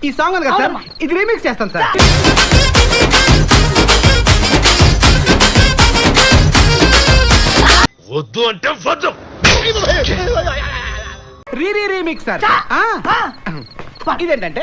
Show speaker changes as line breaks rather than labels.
ఈ సాంగ్ ఉంది కదా సార్ ఇది రీమిక్స్ చేస్తాను సార్
వద్దు అంటే వద్దు
రీ రీ రీమిక్స్ సార్ ఆ. ఇదేంటంటే